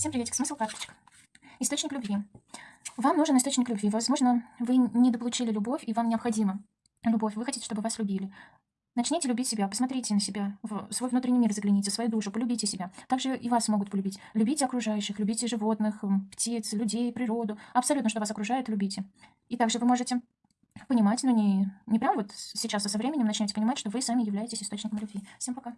Всем приветик, смысл карточек. Источник любви. Вам нужен источник любви. Возможно, вы недополучили любовь, и вам необходима любовь. Вы хотите, чтобы вас любили. Начните любить себя, посмотрите на себя, в свой внутренний мир загляните, в свою душу, полюбите себя. Также и вас могут полюбить. Любите окружающих, любите животных, птиц, людей, природу. Абсолютно, что вас окружает, любите. И также вы можете понимать, но не, не прям вот сейчас, а со временем начнете понимать, что вы сами являетесь источником любви. Всем пока.